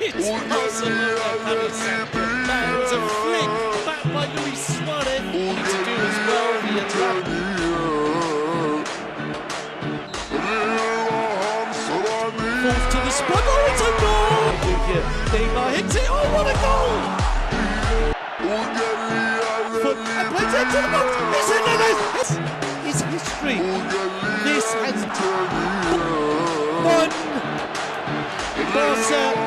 It's Barcelona coming second. That was a flick back by Luis Suarez. Need to do as well. The attack. Fourth to the spot. Oh, it's a goal! Neymar hits it. Oh, what a goal! Foot and plays it to the box. It's in there. It's, it's history. This has won. Barca